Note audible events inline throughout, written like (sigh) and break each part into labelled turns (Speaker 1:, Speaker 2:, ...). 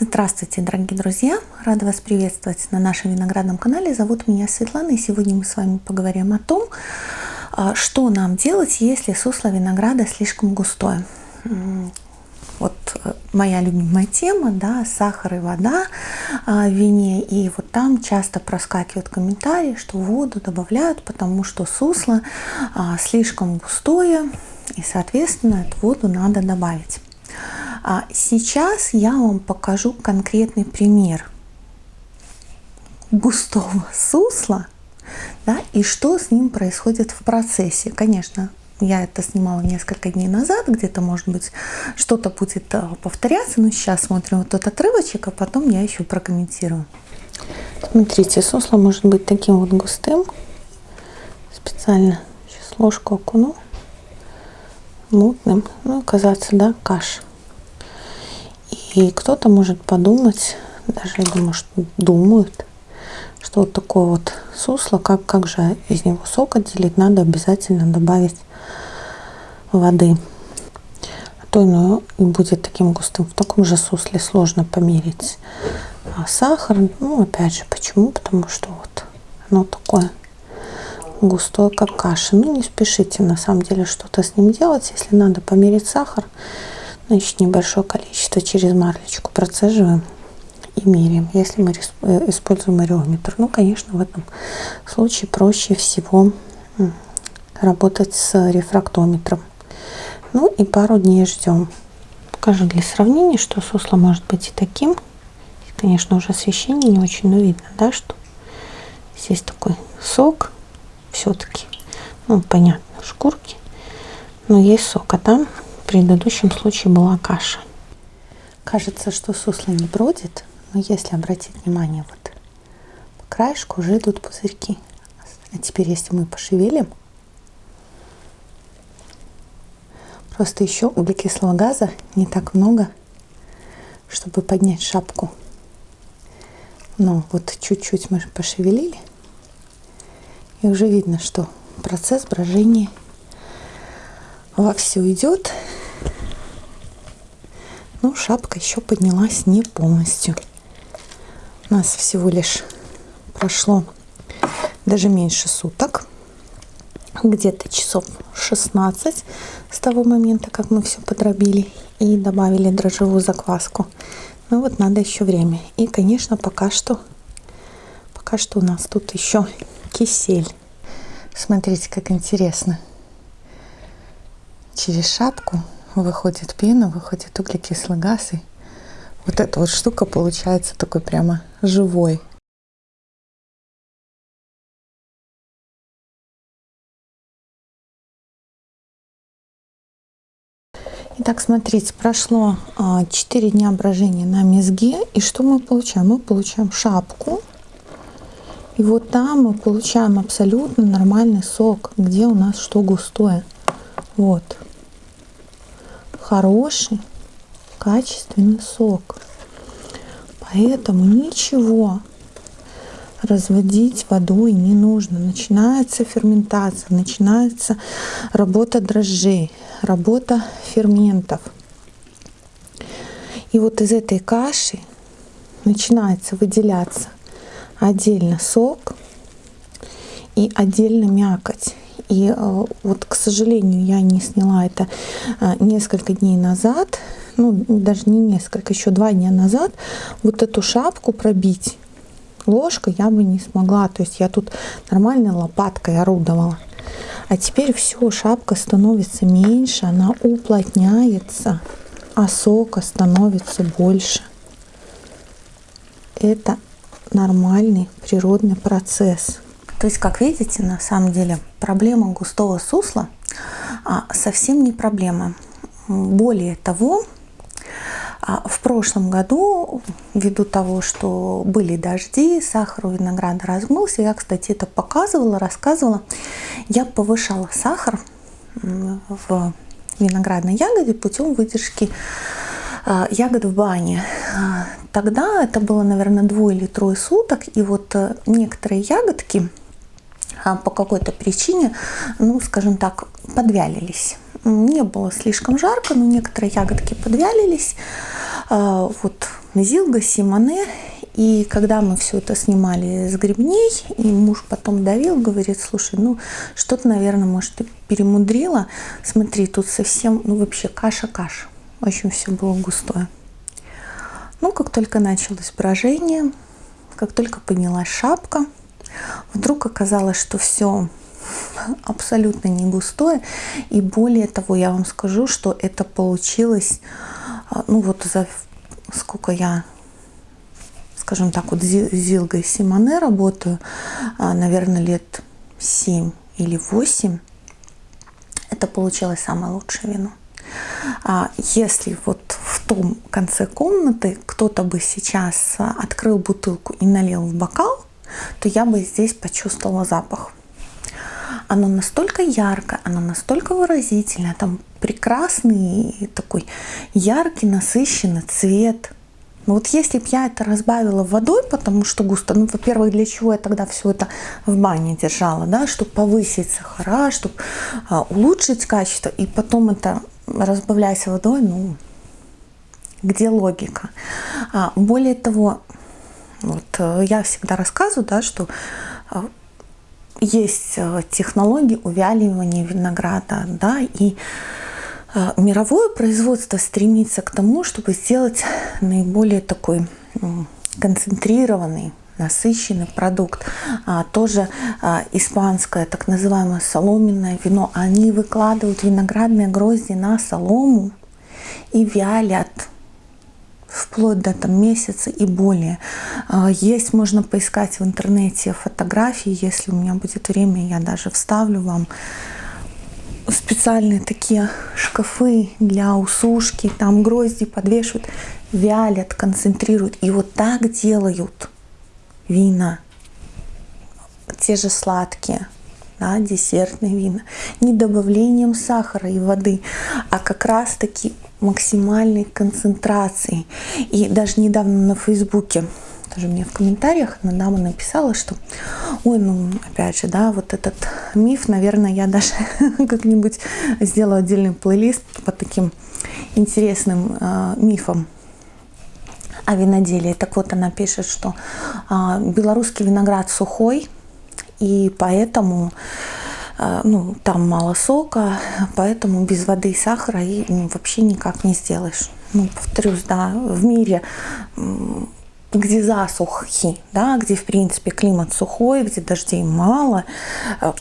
Speaker 1: Здравствуйте, дорогие друзья! Рада вас приветствовать на нашем виноградном канале. Зовут меня Светлана, и сегодня мы с вами поговорим о том, а, что нам делать, если сусло винограда слишком густое. Вот э, моя любимая тема, да, сахар и вода а, в вине. И вот там часто проскакивают комментарии, что воду добавляют, потому что сусло а, слишком густое, и, соответственно, эту воду надо добавить. А сейчас я вам покажу конкретный пример густого сусла да, и что с ним происходит в процессе. Конечно, я это снимала несколько дней назад, где-то, может быть, что-то будет э, повторяться, но сейчас смотрим вот этот отрывочек, а потом я еще прокомментирую. Смотрите, сусло может быть таким вот густым. Специально сейчас ложку окуну. Мутным. Ну, казаться, да, каша. И кто-то может подумать, даже я думаю, что думают, что вот такое вот сусло, как, как же из него сок отделить, надо обязательно добавить воды. А то ино и будет таким густым. В таком же сусле сложно померить а сахар. Ну, опять же, почему? Потому что вот оно такое густое, как каша. Ну, не спешите на самом деле что-то с ним делать. Если надо померить сахар, Значит, небольшое количество через марлечку процеживаем и меряем, если мы э, используем ареометр. Ну, конечно, в этом случае проще всего работать с рефрактометром. Ну и пару дней ждем. Покажу для сравнения, что сусло может быть и таким. конечно, уже освещение не очень, но видно, да, что здесь такой сок все-таки. Ну, понятно, шкурки, но есть сок, а там в предыдущем случае была каша. Кажется, что сусло не бродит, но если обратить внимание, вот по краешку уже идут пузырьки. А теперь, если мы пошевелим, просто еще углекислого газа не так много, чтобы поднять шапку. Но вот чуть-чуть мы пошевелили, и уже видно, что процесс брожения вовсю идет. Шапка еще поднялась не полностью. У нас всего лишь прошло даже меньше суток. Где-то часов 16 с того момента, как мы все подробили и добавили дрожжевую закваску. Ну вот надо еще время. И, конечно, пока что, пока что у нас тут еще кисель. Смотрите, как интересно через шапку выходит пена, выходит углекислый газ. И вот эта вот штука получается такой прямо живой. Итак, смотрите, прошло 4 а, дня брожения на мезге. И что мы получаем? Мы получаем шапку. И вот там мы получаем абсолютно нормальный сок, где у нас что густое. Вот хороший, качественный сок. Поэтому ничего разводить водой не нужно. Начинается ферментация, начинается работа дрожжей, работа ферментов. И вот из этой каши начинается выделяться отдельно сок и отдельно мякоть. И э, вот, к сожалению, я не сняла это э, несколько дней назад, ну, даже не несколько, еще два дня назад, вот эту шапку пробить ложкой я бы не смогла. То есть я тут нормальной лопаткой орудовала. А теперь все, шапка становится меньше, она уплотняется, а сока становится больше. Это нормальный природный процесс. То есть, как видите, на самом деле проблема густого сусла а, совсем не проблема. Более того, а, в прошлом году, ввиду того, что были дожди, сахар у винограда размылся, я, кстати, это показывала, рассказывала, я повышала сахар в виноградной ягоде путем выдержки а, ягод в бане. Тогда это было, наверное, двое или трое суток, и вот э, некоторые ягодки, по какой-то причине, ну, скажем так, подвялились. не было слишком жарко, но некоторые ягодки подвялились. А, вот Зилга, Симоне. И когда мы все это снимали с грибней, и муж потом давил, говорит, слушай, ну что-то, наверное, может, ты перемудрила. Смотри, тут совсем, ну вообще каша-каша. Очень все было густое. Ну, как только началось брожение, как только поднялась шапка, вдруг оказалось, что все абсолютно не густое. И более того, я вам скажу, что это получилось, а, ну вот за сколько я, скажем так, вот Зилгой Симоне работаю, а, наверное, лет 7 или 8, это получилось самое лучшее вино. А если вот в том конце комнаты кто-то бы сейчас открыл бутылку и налил в бокал, то я бы здесь почувствовала запах. Оно настолько яркое, оно настолько выразительное, там прекрасный такой яркий, насыщенный цвет. Но вот если бы я это разбавила водой, потому что густо, ну, во-первых, для чего я тогда все это в бане держала, да, чтобы повысить сахара, чтобы а, улучшить качество, и потом это разбавляясь водой, ну, где логика? А, более того, вот э, я всегда рассказываю, да, что а, есть э, технологии увяливания винограда, да, и э, мировое производство стремится к тому, чтобы сделать наиболее такой концентрированный насыщенный продукт. А, тоже а, испанское так называемое соломенное вино. Они выкладывают виноградные грозди на солому и вялят вплоть до там, месяца и более. А, есть, можно поискать в интернете фотографии, если у меня будет время, я даже вставлю вам специальные такие шкафы для усушки, там грозди подвешивают, вялят, концентрируют. И вот так делают вина, те же сладкие, да, десертные вина, не добавлением сахара и воды, а как раз таки максимальной концентрацией. И даже недавно на Фейсбуке тоже мне в комментариях одна дама написала, что, ой, ну, опять же, да, вот этот миф, наверное, я даже (laughs) как-нибудь сделаю отдельный плейлист по таким интересным э, мифам о виноделии. Так вот, она пишет, что э, белорусский виноград сухой, и поэтому э, ну, там мало сока, поэтому без воды и сахара и ну, вообще никак не сделаешь. Ну, повторюсь, да, в мире где засухи, да, где в принципе климат сухой, где дождей мало, э,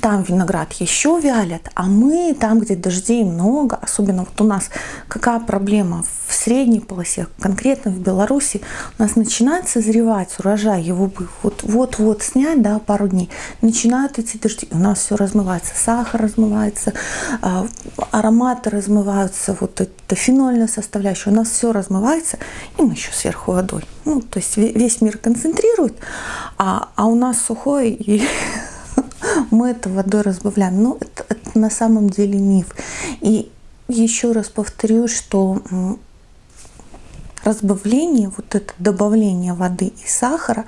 Speaker 1: там виноград еще вялят, а мы там, где дождей много, особенно вот у нас какая проблема в средней полосе, конкретно в Беларуси, у нас начинает созревать урожай, его бы вот-вот снять, да, пару дней, начинают эти дожди, у нас все размывается, сахар размывается, а, ароматы размываются, вот это фенольная составляющая, у нас все размывается, и мы еще сверху водой. Ну, то есть весь мир концентрирует, а, а у нас сухой и (laughs) мы это водой разбавляем. Но это, это на самом деле миф. И еще раз повторю, что разбавление, вот это добавление воды и сахара,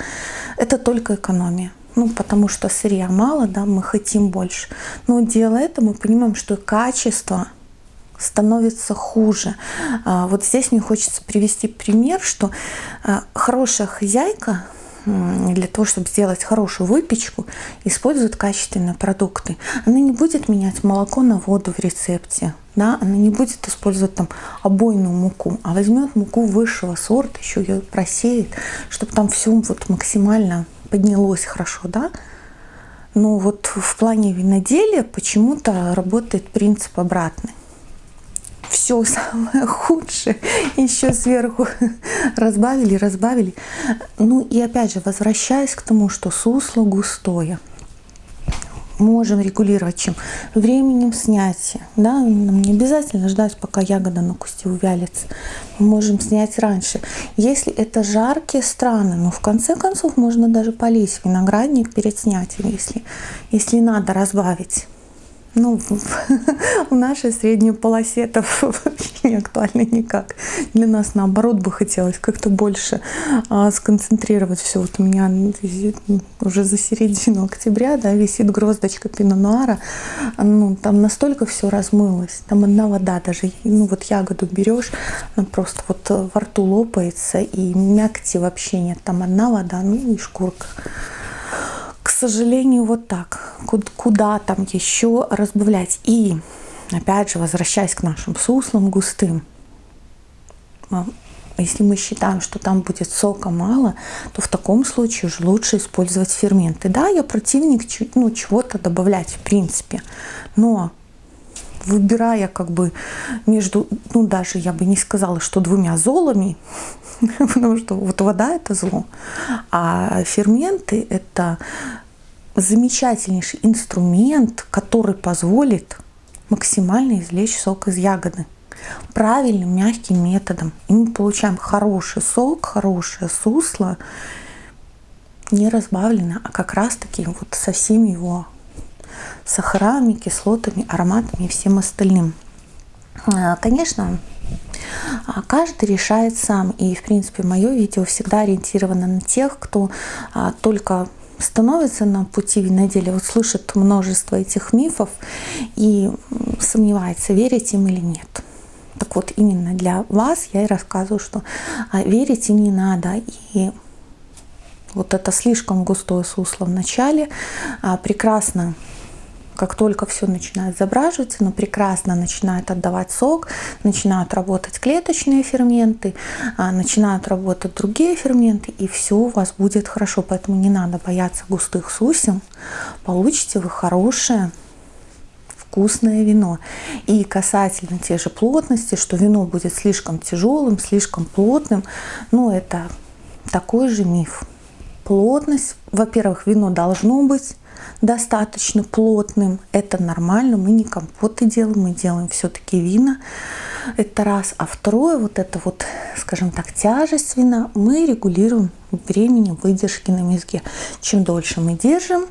Speaker 1: это только экономия. Ну, потому что сырья мало, да, мы хотим больше. Но делая это, мы понимаем, что качество становится хуже. А, вот здесь мне хочется привести пример, что а, хорошая хозяйка для того, чтобы сделать хорошую выпечку, использует качественные продукты. Она не будет менять молоко на воду в рецепте. Да, она не будет использовать там обойную муку, а возьмет муку высшего сорта, еще ее просеет, чтобы там все вот максимально поднялось хорошо, да. Но вот в плане виноделия почему-то работает принцип обратный все самое худшее еще сверху (laughs) разбавили, разбавили. Ну и опять же, возвращаясь к тому, что сусло густое, можем регулировать чем? Временем снятия. Да? Нам не обязательно ждать, пока ягода на кусте увялится. Мы можем снять раньше. Если это жаркие страны, ну в конце концов можно даже полить виноградник перед снятием, если, если надо разбавить ну, (laughs) в нашей средней полосе это (laughs) не актуально никак. Для нас, наоборот, бы хотелось как-то больше а, сконцентрировать все. Вот у меня уже за середину октября да, висит гроздочка пино-нуара. Ну, там настолько все размылось. Там одна вода даже. Ну, вот ягоду берешь, она просто вот во рту лопается, и мякоти вообще нет. Там одна вода, ну и шкурка сожалению, вот так. Куда там еще разбавлять? И, опять же, возвращаясь к нашим суслам густым, а, если мы считаем, что там будет сока мало, то в таком случае уже лучше использовать ферменты. Да, я противник ну, чего-то добавлять в принципе, но выбирая как бы между, ну даже я бы не сказала, что двумя золами, (laughs) потому что вот вода это зло, а ферменты это замечательнейший инструмент, который позволит максимально извлечь сок из ягоды правильным мягким методом. И мы получаем хороший сок, хорошее сусло, не разбавлено, а как раз таки вот со всеми его сахарами, кислотами, ароматами и всем остальным. А, конечно, а, каждый решает сам. И, в принципе, мое видео всегда ориентировано на тех, кто а, только становится на пути виноделия, вот слышит множество этих мифов и сомневается, верить им или нет. Так вот, именно для вас я и рассказываю, что верить им не надо. И вот это слишком густое сусло в начале прекрасно как только все начинает забраживаться, но прекрасно начинает отдавать сок, начинают работать клеточные ферменты, а, начинают работать другие ферменты, и все у вас будет хорошо. Поэтому не надо бояться густых сусел. Получите вы хорошее вкусное вино. И касательно те же плотности, что вино будет слишком тяжелым, слишком плотным, ну это такой же миф. Плотность, во-первых, вино должно быть достаточно плотным. Это нормально, мы не компоты делаем, мы делаем все-таки вина. Это раз. А второе, вот это вот, скажем так, тяжесть вина мы регулируем временем выдержки на мезге. Чем дольше мы держим,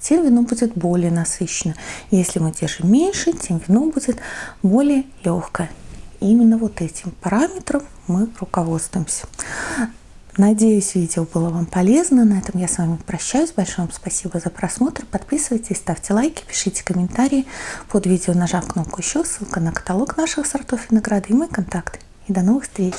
Speaker 1: тем вино будет более насыщенно. Если мы держим меньше, тем вино будет более легкое. именно вот этим параметром мы руководствуемся. Надеюсь, видео было вам полезно. На этом я с вами прощаюсь. Большое вам спасибо за просмотр. Подписывайтесь, ставьте лайки, пишите комментарии. Под видео нажав кнопку «Еще» ссылка на каталог наших сортов винограда и мои контакты. И до новых встреч!